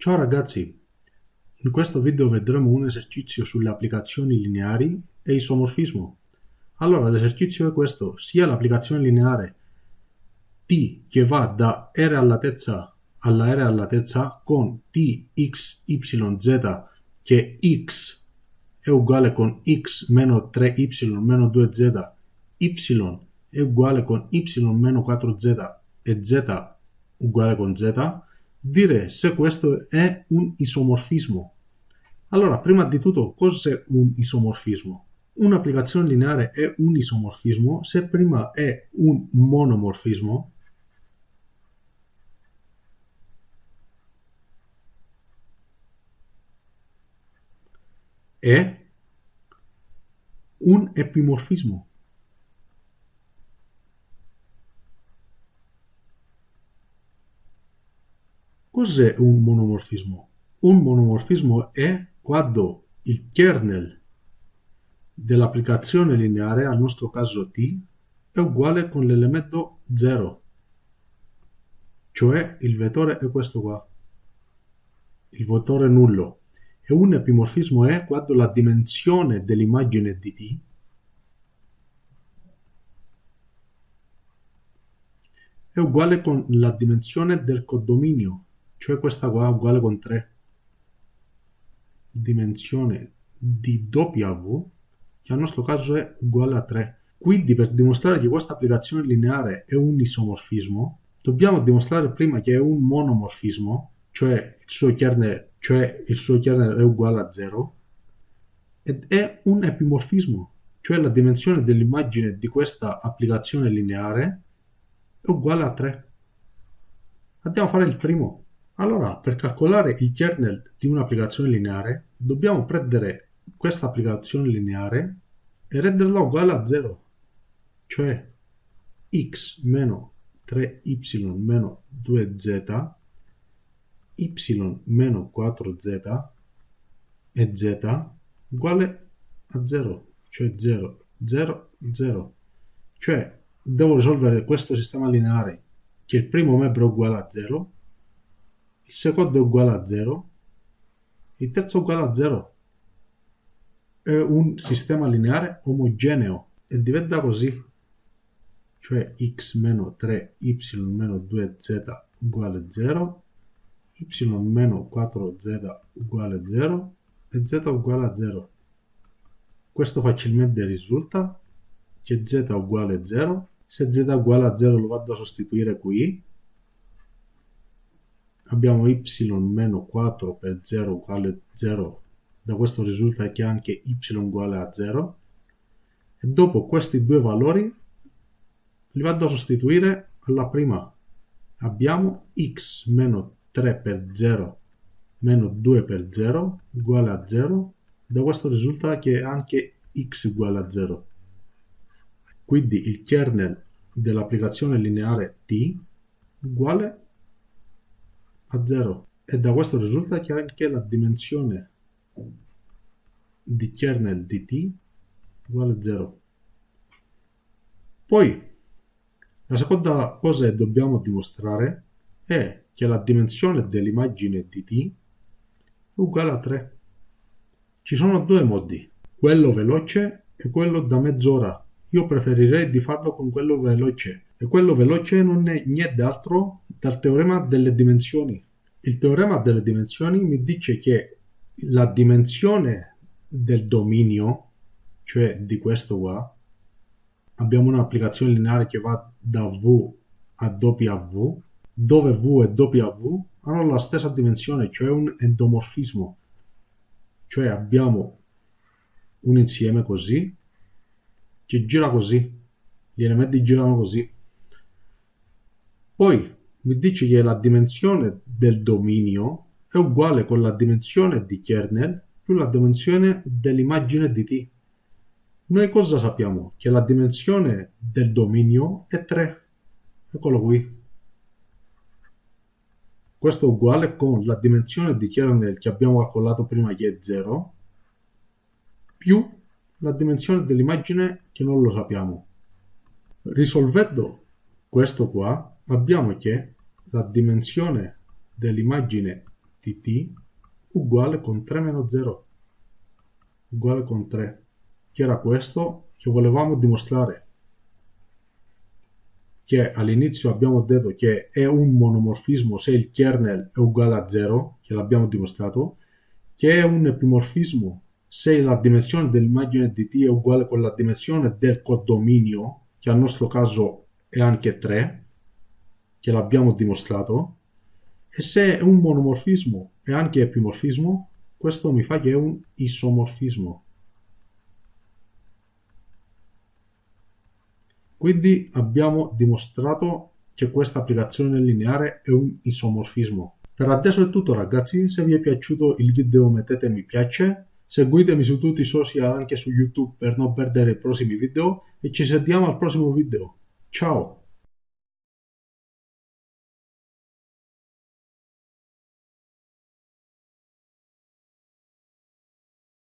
Ciao ragazzi, in questo video vedremo un esercizio sulle applicazioni lineari e isomorfismo. Allora l'esercizio è questo, sia l'applicazione lineare t che va da r alla terza alla r alla terza con t, x, y, z che x è uguale con x meno 3y meno 2z, y è uguale con y meno 4z e z uguale con z, dire se questo è un isomorfismo. Allora, prima di tutto, cos'è un isomorfismo? Un'applicazione lineare è un isomorfismo se prima è un monomorfismo e un epimorfismo. Cos'è un monomorfismo? Un monomorfismo è quando il kernel dell'applicazione lineare, al nostro caso t, è uguale con l'elemento 0, cioè il vettore è questo qua, il vettore nullo. E un epimorfismo è quando la dimensione dell'immagine di t è uguale con la dimensione del codominio cioè questa qua uguale con 3 dimensione di W che al nostro caso è uguale a 3 quindi per dimostrare che questa applicazione lineare è un isomorfismo dobbiamo dimostrare prima che è un monomorfismo cioè il suo kernel, cioè il suo kernel è uguale a 0 ed è un epimorfismo cioè la dimensione dell'immagine di questa applicazione lineare è uguale a 3 andiamo a fare il primo allora, per calcolare il kernel di un'applicazione lineare, dobbiamo prendere questa applicazione lineare e renderla uguale a 0, cioè x meno 3y meno 2z, y meno 4z e z uguale a 0, cioè 0, 0, 0. Cioè, devo risolvere questo sistema lineare che il primo membro è uguale a 0 il secondo è uguale a 0, il terzo è uguale a 0. È un sistema lineare omogeneo e diventa così, cioè x meno 3 y meno 2z uguale 0, y meno 4z uguale 0 e z uguale a 0. Questo facilmente risulta che z uguale 0, se z uguale a 0 lo vado a sostituire qui, abbiamo y meno 4 per 0 uguale 0 da questo risulta che anche y uguale a 0 e dopo questi due valori li vado a sostituire alla prima. Abbiamo x meno 3 per 0 meno 2 per 0 uguale a 0 da questo risulta che anche x uguale a 0 quindi il kernel dell'applicazione lineare t uguale a a 0 e da questo risulta che anche la dimensione di kernel di t uguale a 0. Poi la seconda cosa che dobbiamo dimostrare è che la dimensione dell'immagine di t è uguale a 3. Ci sono due modi, quello veloce e quello da mezz'ora. Io preferirei di farlo con quello veloce e quello veloce non è niente altro dal teorema delle dimensioni. Il teorema delle dimensioni mi dice che la dimensione del dominio, cioè di questo qua, abbiamo un'applicazione lineare che va da V a W, dove V e W hanno la stessa dimensione, cioè un endomorfismo. Cioè abbiamo un insieme così, che gira così, gli elementi girano così. Poi mi dice che la dimensione del dominio è uguale con la dimensione di kernel più la dimensione dell'immagine di t. Noi cosa sappiamo? Che la dimensione del dominio è 3. Eccolo qui. Questo è uguale con la dimensione di kernel che abbiamo calcolato prima che è 0 più la dimensione dell'immagine che non lo sappiamo. Risolvendo questo qua abbiamo che la dimensione dell'immagine di t uguale con 3 meno 0 uguale con 3 che era questo che volevamo dimostrare. Che all'inizio abbiamo detto che è un monomorfismo se il kernel è uguale a 0 che l'abbiamo dimostrato che è un epimorfismo se la dimensione dell'immagine di t è uguale con la dimensione del codominio che al nostro caso è anche 3 che l'abbiamo dimostrato e se è un monomorfismo e anche epimorfismo questo mi fa che è un isomorfismo. Quindi abbiamo dimostrato che questa applicazione lineare è un isomorfismo. Per adesso è tutto ragazzi, se vi è piaciuto il video mettete mi piace, seguitemi su tutti i social anche su YouTube per non perdere i prossimi video e ci sentiamo al prossimo video. Ciao!